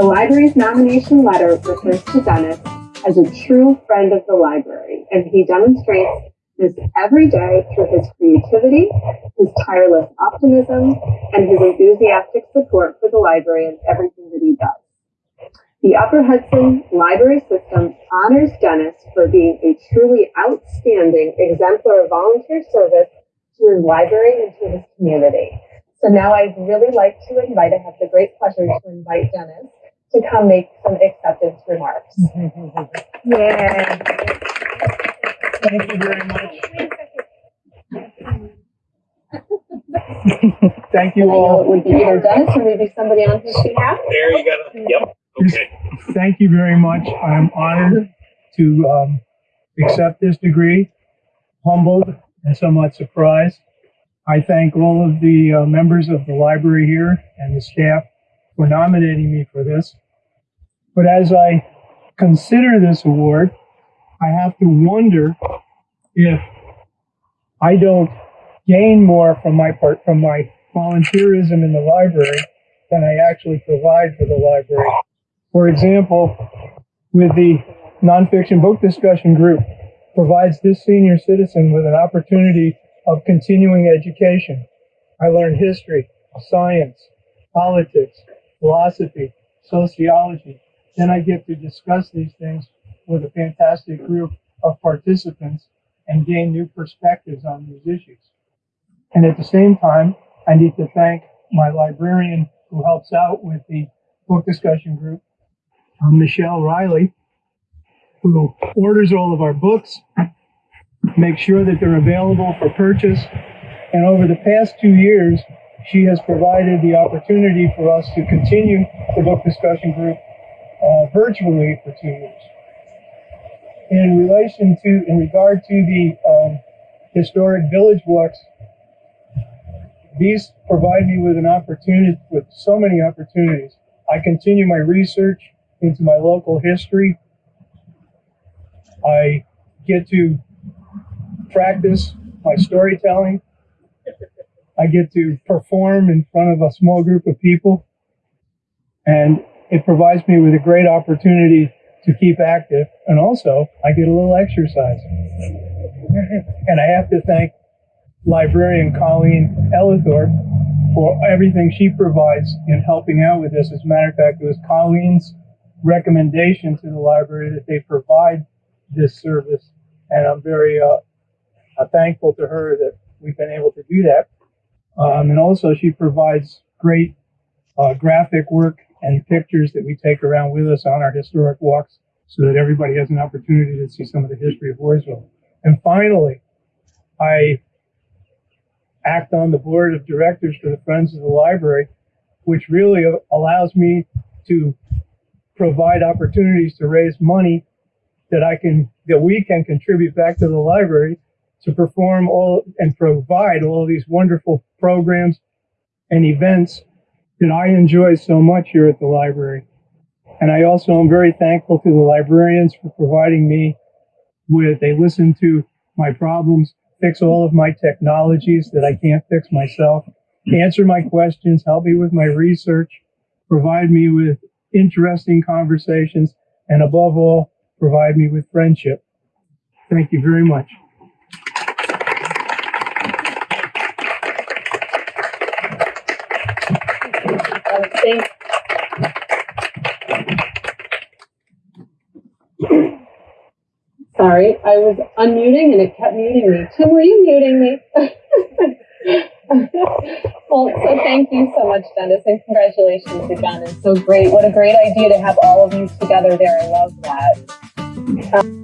The library's nomination letter refers to Dennis as a true friend of the library, and he demonstrates this every day through his creativity, his tireless optimism, and his enthusiastic support for the library and everything that he does. The Upper Hudson Library System honors Dennis for being a truly outstanding exemplar of volunteer service to his library and to his community. So now I'd really like to invite, I have the great pleasure to invite Dennis to come make some acceptance remarks. Yeah. Thank you very much. Thank you know it all. would be either Dennis or maybe somebody on his behalf. There you go. Yep. Okay. Thank you very much. I am honored to um, accept this degree, humbled and somewhat surprised. I thank all of the uh, members of the library here and the staff for nominating me for this. But as I consider this award, I have to wonder if I don't gain more from my part from my volunteerism in the library than I actually provide for the library. For example, with the nonfiction book discussion group provides this senior citizen with an opportunity of continuing education. I learned history, science, politics, philosophy, sociology. Then I get to discuss these things with a fantastic group of participants and gain new perspectives on these issues. And at the same time, I need to thank my librarian who helps out with the book discussion group, uh, Michelle Riley, who orders all of our books, makes sure that they're available for purchase. And over the past two years, she has provided the opportunity for us to continue the book discussion group uh, virtually for two years. In relation to, in regard to the um, historic village walks, these provide me with an opportunity, with so many opportunities. I continue my research into my local history. I get to practice my storytelling. I get to perform in front of a small group of people. And it provides me with a great opportunity to keep active. And also, I get a little exercise. and I have to thank librarian Colleen Ellithorpe for everything she provides in helping out with this. As a matter of fact, it was Colleen's recommendation to the library that they provide this service. And I'm very uh, uh, thankful to her that we've been able to do that. Um, and also, she provides great uh, graphic work and pictures that we take around with us on our historic walks so that everybody has an opportunity to see some of the history of Voorheesville. And finally, I act on the board of directors for the Friends of the Library, which really allows me to provide opportunities to raise money that I can, that we can contribute back to the library to perform all and provide all these wonderful programs and events that I enjoy so much here at the library. And I also am very thankful to the librarians for providing me with, they listen to my problems, fix all of my technologies that I can't fix myself, answer my questions, help me with my research, provide me with interesting conversations, and above all, provide me with friendship. Thank you very much. Thank- Sorry, I was unmuting and it kept muting me. Tim, were you muting me? well, so thank you so much, Dennis, and congratulations again. It's so great. What a great idea to have all of you together there. I love that. Um,